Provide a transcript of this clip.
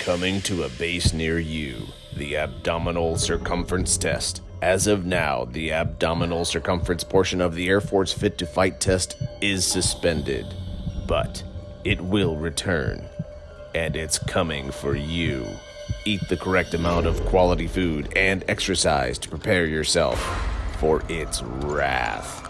Coming to a base near you, the abdominal circumference test. As of now, the abdominal circumference portion of the Air Force Fit to Fight test is suspended, but it will return. And it's coming for you. Eat the correct amount of quality food and exercise to prepare yourself for its wrath.